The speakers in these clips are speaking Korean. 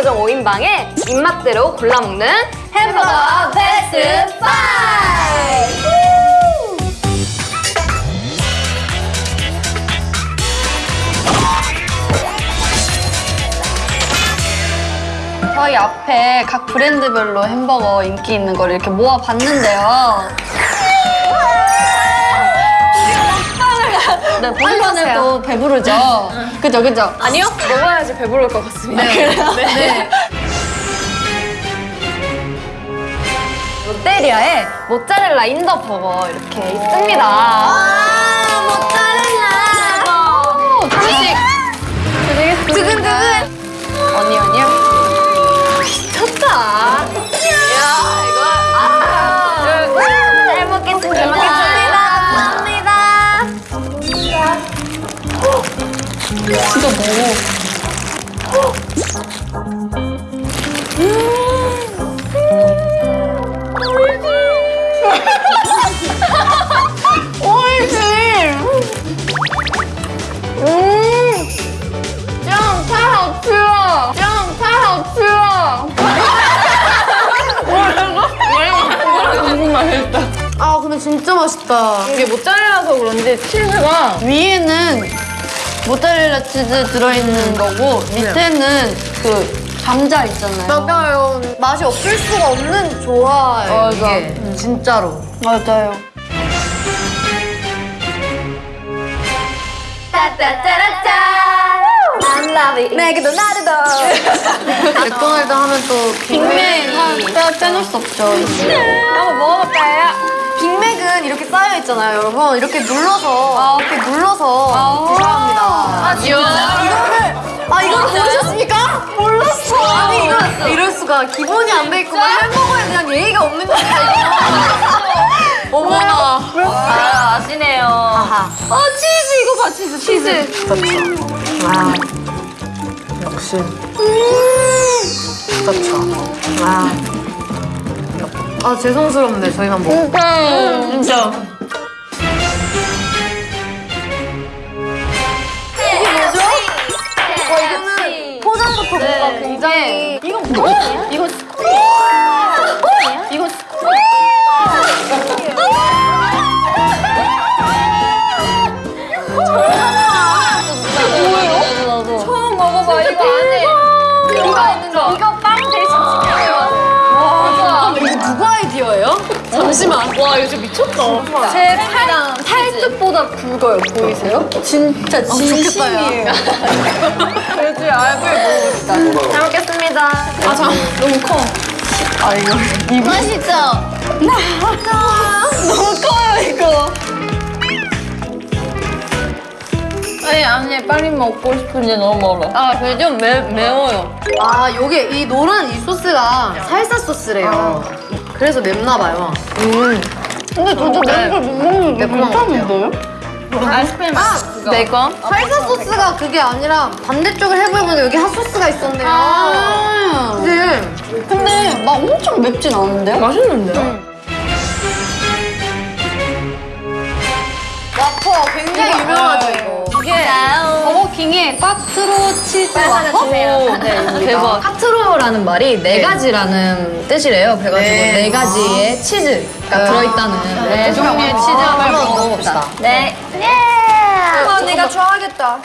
요정 5인방의 입맛대로 골라 먹는 햄버거 베스트 5! 저희 앞에 각 브랜드별로 햄버거 인기 있는 걸 이렇게 모아봤는데요. 네, 보기만 해도 배부르죠? 그죠, 그죠? 아니요? 먹어야지 배부를 것 같습니다. 그래요? 네. 롯데리아의 모짜렐라 인더 버거 이렇게 있습니다. 아 근데 진짜 맛있다. 이게 모짜렐라서 그런지 치즈가 위에는 모짜렐라 치즈 들어있는 거고 밑에는 그 감자 있잖아요. 맞아요. 맛이 없을 수가 없는 조화예요. 맞아. 이게 진짜로. 맞아요. Loving 내게도 나르도 맥도날드 하면 또 빅맥 빼, 빼놓을 수 없죠. 한번 먹어볼까요? 빅맥은 이렇게 쌓여 있잖아요, 여러분. 이렇게 눌러서 이렇게 눌러서 드셔야 합니다. 아 진짜? 이거를 아 이걸 모르셨습니까? 몰랐어. 아니 이거 이럴 수가 기본이 안 돼 있고 막 햄버거에 대한 예의가 없는. 이거. 어머나. 아 아시네요 어 치즈 이거 봐 치즈 치즈 그렇죠. 아 역시. 그렇죠. 아. 아 죄송스럽네 저희만 먹고. 진짜. 와 이거는 포장부터 뭔가 굉장히 이거 뭐야? 이거 이거 잠시만. 와 이거 진짜 미쳤다 제 팔, 팔뚝보다 굵어요 보이세요? 진짜 진심이에요. 돼지 알을 먹읍시다 잘 먹겠습니다 아, 참, 너무 커. 아, 이거. 이거. 맛있죠? 너무 커요, 이거. 아니 아니 빨리 먹고 싶은데 너무 멀어 아, 그게 좀 매, 매워요. 아 요게 이 노란 이 소스가 살사 소스래요. 그래서 맵나 봐요. 근데 저도 매운 걸못 먹는데 매콤한 것 같아요. 아이스크림 아, 내 거? 살사 소스가 그게 아니라 반대쪽을 해보면 여기 핫소스가 있었네요. 아. 근데 근데 막 엄청 맵진 않은데요? 맛있는데요? 와퍼 굉장히 유명하죠 이거. 버거킹의 꽈트로 치즈 와퍼? 네, 대박. 카트로라는 말이 네 가지라는 뜻이래요. 그래가지고 네. 네, 가지의 치즈가 들어있다는 네, 종류의 치즈 한번 먹어봅시다. 네아 내가 좋아하겠다.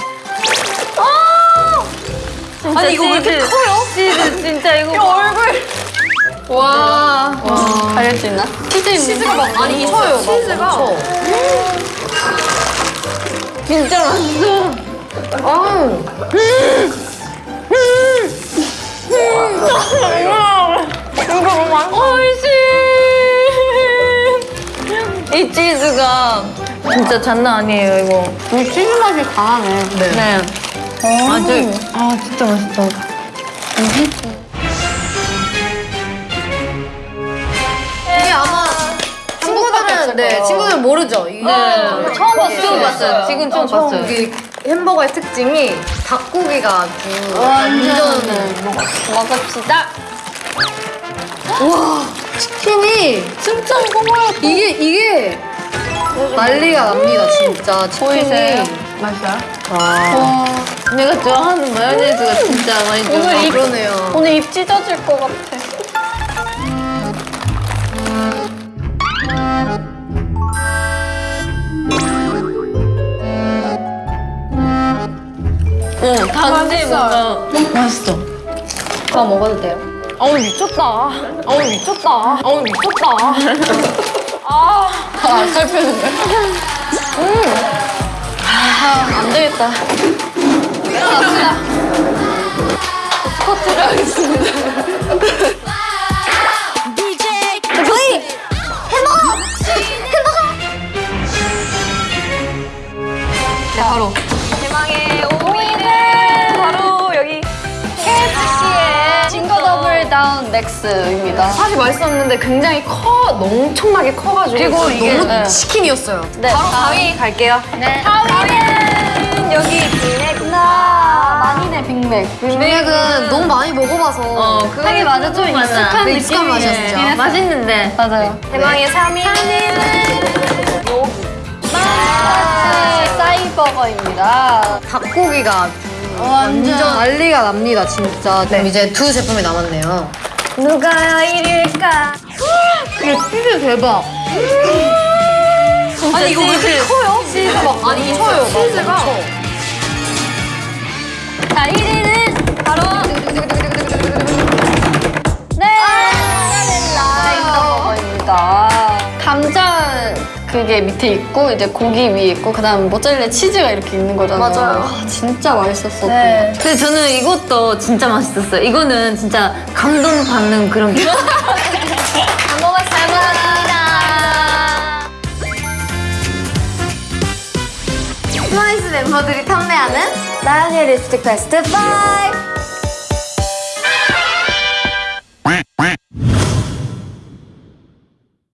아니 이거 왜 이렇게 커요? 치즈 진짜 이거 얼굴 와. 가릴 수 있나? 치즈 있는 치즈가 막 많이 쳐요. 치즈가. 진짜 맛있어. 이 치즈가 진짜 장난 아니에요 이거. 이 치즈 맛이 강하네. 네. 아주 아, 진짜 맛있다. 이 네 친구들은 모르죠. 이게 네. 처음 봤어요 처음 봤어요 지금 처음 봤어요 여기 햄버거의 특징이 닭고기가 아주 완전 먹읍시다 치킨이 진짜 이거 이게 이게 난리가 납니다 진짜 치킨이? 맛있어요? 와, 내가 좋아하는 마요네즈가 진짜 많이 들어. 오늘 입, 그러네요. 오늘 입 찢어질 것 같아. 단지 뭔가 맛있어. 다 먹어도 돼요? 어우 미쳤다. 어우 미쳤다. 어우 미쳤다. 아, 살펴는데 음. 아, 안 되겠다. 스쿼트를 하겠습니다. 다운 맥스입니다. 사실 맛있었는데 굉장히 커, 엄청나게 커가지고 그리고 이게 너무 네. 치킨이었어요. 네, 바로 4위 갈게요. 네. 4위는 여기 블랙나 아, 만인의 빅맥. 빅맥은 너무 많이 먹어봐서 어, 하긴 맞아, 좀 익숙한 네, 익숙한 느낌이네. 진짜. 맛있는데. 맞아요. 대망의 3위는 마치 사이버거입니다. 닭고기가 완전 난리가 납니다, 진짜. 그럼 이제 두 제품이 남았네요. 누가 1위일까? 이게 치즈 대박. 아니, 이거 왜 이렇게 커요? 치즈가 막 아니, 쳐요. 치즈가. 자, 1위는 그게 밑에 있고 이제 고기 위에 있고 그다음 모짜렐라 치즈가 이렇게 있는 거잖아요. 맞아요. 와, 진짜 맛있었어. 네. 근데 저는 이것도 진짜 맛있었어요. 이거는 진짜 감동받는 그런 게. 트와이스 멤버들이 탐내하는 나연이의 립스틱 베스트 5.